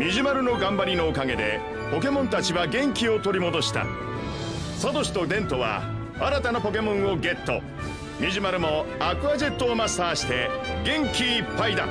ミジマルの頑張りのおかげでポケモンたちは元気を取り戻した。サトシとデントは新たなポケモンをゲット。ミジマルもアクアジェットをマスターして元気いっぱいだ。